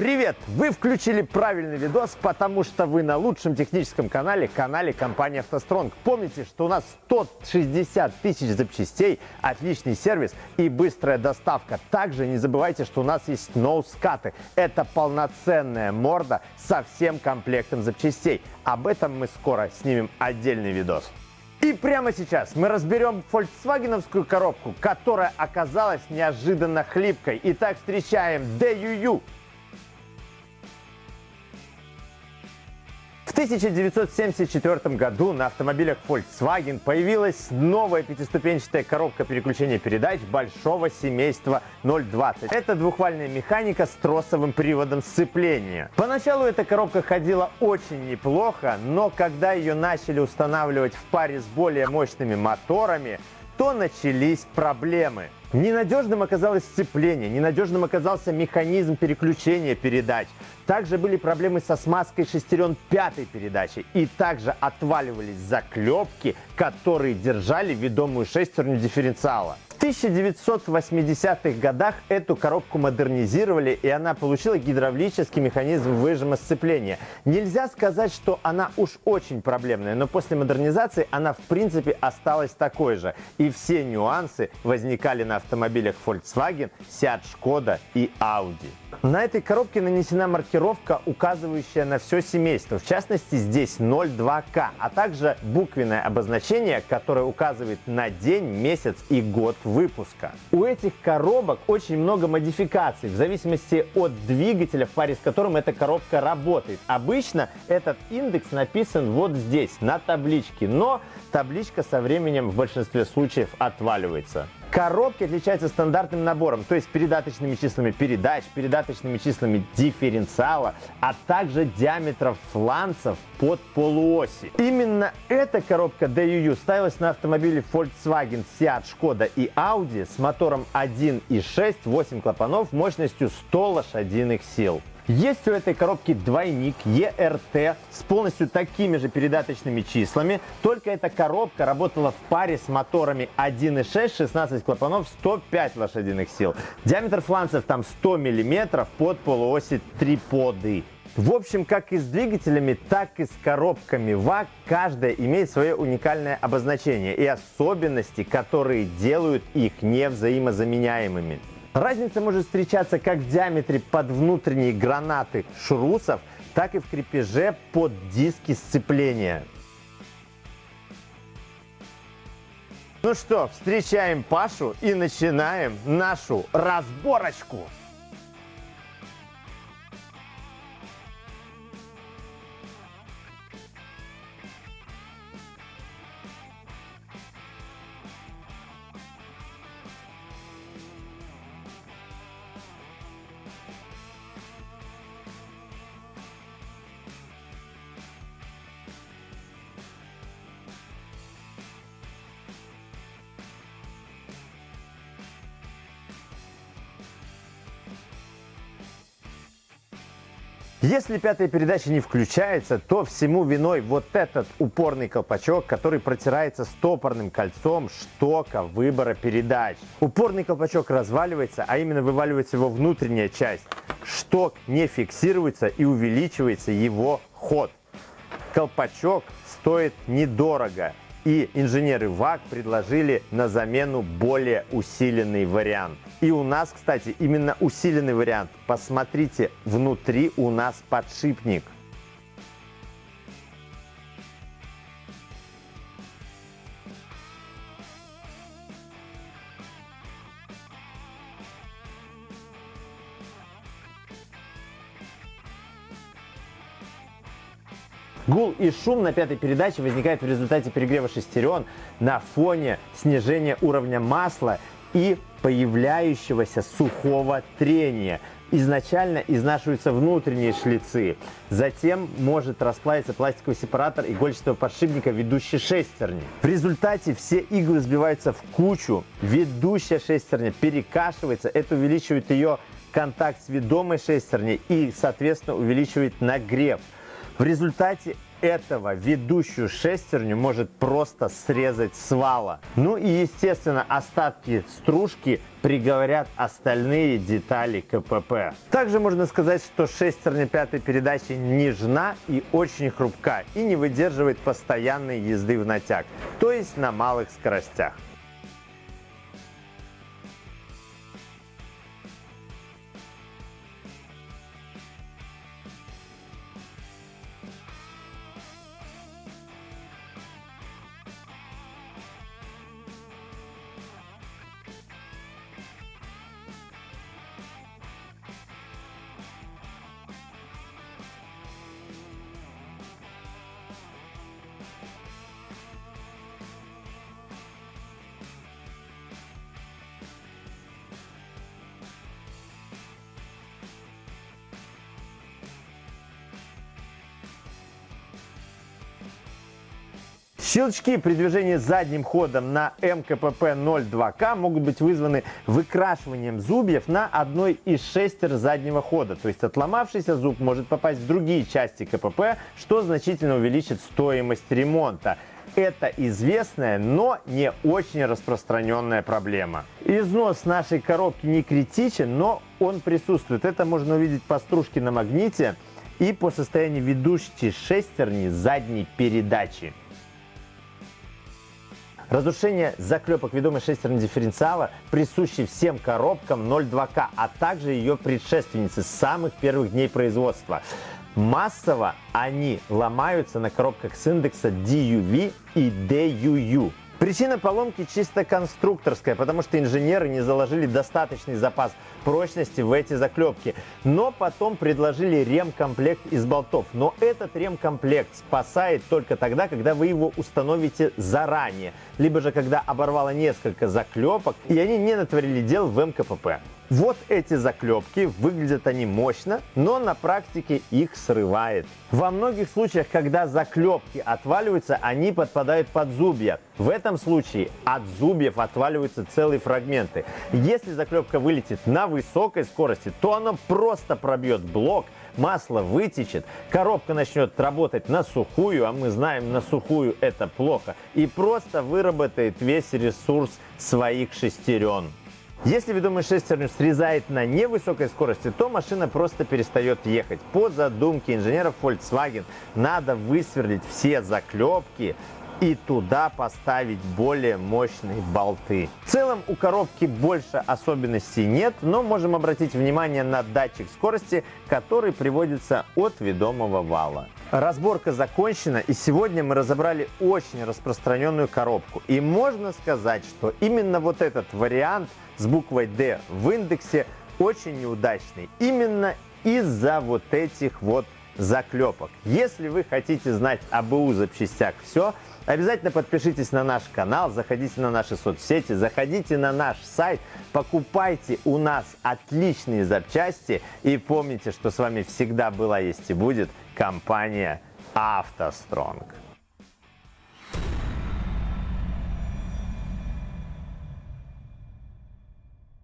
Привет! Вы включили правильный видос, потому что вы на лучшем техническом канале, канале компании «АвтоСтронг». Помните, что у нас 160 тысяч запчастей, отличный сервис и быстрая доставка. Также не забывайте, что у нас есть ноускаты. Это полноценная морда со всем комплектом запчастей. Об этом мы скоро снимем отдельный видос. И прямо сейчас мы разберем фольксвагеновскую коробку, которая оказалась неожиданно хлипкой. Итак, встречаем DUU. 1974 году на автомобилях Volkswagen появилась новая пятиступенчатая коробка переключения передач большого семейства 020. Это двухвальная механика с тросовым приводом сцепления. Поначалу эта коробка ходила очень неплохо, но когда ее начали устанавливать в паре с более мощными моторами, то начались проблемы. Ненадежным оказалось сцепление, ненадежным оказался механизм переключения передач. Также были проблемы со смазкой шестерен пятой передачи. И также отваливались заклепки, которые держали ведомую шестерню дифференциала. В 1980-х годах эту коробку модернизировали, и она получила гидравлический механизм выжима сцепления. Нельзя сказать, что она уж очень проблемная, но после модернизации она в принципе осталась такой же. И все нюансы возникали на автомобилях Volkswagen, Seat, Skoda и Audi. На этой коробке нанесена маркировка, указывающая на все семейство. В частности, здесь 02К, а также буквенное обозначение, которое указывает на день, месяц и год выпуска. У этих коробок очень много модификаций в зависимости от двигателя, в паре с которым эта коробка работает. Обычно этот индекс написан вот здесь, на табличке, но табличка со временем в большинстве случаев отваливается. Коробки отличаются стандартным набором, то есть передаточными числами передач, передаточными числами дифференциала, а также диаметров фланцев под полуоси. Именно эта коробка DUU ставилась на автомобиле Volkswagen, Seat, Skoda и Audi с мотором 1.6, 8 клапанов мощностью 100 лошадиных сил. Есть у этой коробки двойник ERT с полностью такими же передаточными числами, только эта коробка работала в паре с моторами 1.6, 16 клапанов, 105 лошадиных сил. Диаметр фланцев там 100 мм под полуоси триподы. В общем, как и с двигателями, так и с коробками ВАК, каждая имеет свое уникальное обозначение и особенности, которые делают их невзаимозаменяемыми. Разница может встречаться как в диаметре под внутренние гранаты шрусов, так и в крепеже под диски сцепления. Ну что, встречаем Пашу и начинаем нашу разборочку. Если пятая передача не включается, то всему виной вот этот упорный колпачок, который протирается стопорным кольцом штока выбора передач. Упорный колпачок разваливается, а именно вываливается его внутренняя часть. Шток не фиксируется и увеличивается его ход. Колпачок стоит недорого. И инженеры ВАК предложили на замену более усиленный вариант. И у нас, кстати, именно усиленный вариант. Посмотрите, внутри у нас подшипник. Гул и шум на пятой передаче возникает в результате перегрева шестерен на фоне снижения уровня масла и появляющегося сухого трения. Изначально изнашиваются внутренние шлицы, затем может расплавиться пластиковый сепаратор игольчатого подшипника ведущей шестерни. В результате все иглы сбиваются в кучу, ведущая шестерня перекашивается, это увеличивает ее контакт с ведомой шестерней и, соответственно, увеличивает нагрев. В результате этого ведущую шестерню может просто срезать с вала. Ну и естественно остатки стружки приговорят остальные детали КПП. Также можно сказать, что шестерня пятой передачи нежна и очень хрупка и не выдерживает постоянной езды в натяг, то есть на малых скоростях. Щелчки при движении задним ходом на МКПП 02К могут быть вызваны выкрашиванием зубьев на одной из шестер заднего хода. То есть отломавшийся зуб может попасть в другие части КПП, что значительно увеличит стоимость ремонта. Это известная, но не очень распространенная проблема. Износ нашей коробки не критичен, но он присутствует. Это можно увидеть по стружке на магните и по состоянию ведущей шестерни задней передачи. Разрушение заклепок ведомой шестерни дифференциала присущи всем коробкам 02К, а также ее предшественницы с самых первых дней производства. Массово они ломаются на коробках с индекса DUV и DUU. Причина поломки чисто конструкторская, потому что инженеры не заложили достаточный запас прочности в эти заклепки. Но потом предложили ремкомплект из болтов. Но этот ремкомплект спасает только тогда, когда вы его установите заранее. Либо же когда оборвало несколько заклепок и они не натворили дел в МКПП. Вот эти заклепки, выглядят они мощно, но на практике их срывает. Во многих случаях, когда заклепки отваливаются, они подпадают под зубья. В этом случае от зубьев отваливаются целые фрагменты. Если заклепка вылетит на высокой скорости, то она просто пробьет блок, масло вытечет, коробка начнет работать на сухую, а мы знаем, на сухую это плохо, и просто выработает весь ресурс своих шестерен. Если ведомый шестерню срезает на невысокой скорости, то машина просто перестает ехать. По задумке инженеров Volkswagen надо высверлить все заклепки и туда поставить более мощные болты. В целом у коробки больше особенностей нет, но можем обратить внимание на датчик скорости, который приводится от ведомого вала. Разборка закончена, и сегодня мы разобрали очень распространенную коробку. И можно сказать, что именно вот этот вариант с буквой D в индексе очень неудачный. Именно из-за вот этих вот заклепок. Если вы хотите знать об БУ запчастях все, обязательно подпишитесь на наш канал, заходите на наши соцсети, заходите на наш сайт, покупайте у нас отличные запчасти и помните, что с вами всегда была, есть и будет компания «АвтоСтронг».